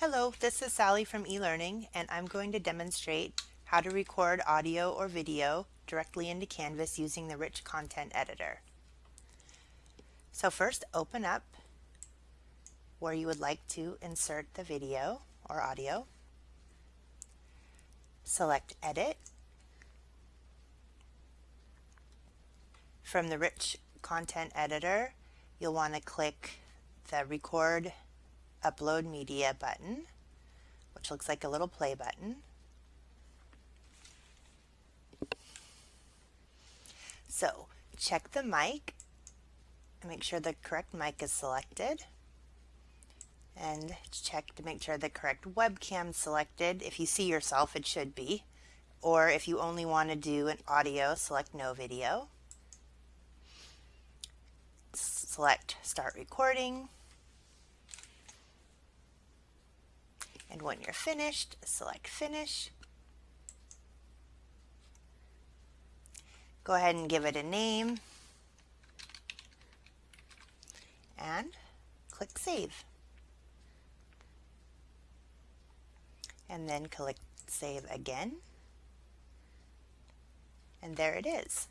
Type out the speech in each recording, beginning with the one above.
Hello, this is Sally from eLearning and I'm going to demonstrate how to record audio or video directly into Canvas using the Rich Content Editor. So first open up where you would like to insert the video or audio. Select Edit. From the Rich Content Editor, you'll want to click the Record Upload Media button, which looks like a little play button. So check the mic and make sure the correct mic is selected and check to make sure the correct webcam selected. If you see yourself, it should be. Or if you only want to do an audio, select no video. Select start recording. And when you're finished, select Finish. Go ahead and give it a name. And click Save. And then click Save again. And there it is.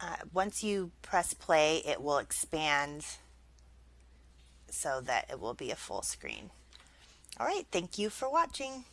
Uh, once you press play, it will expand so that it will be a full screen. All right, thank you for watching.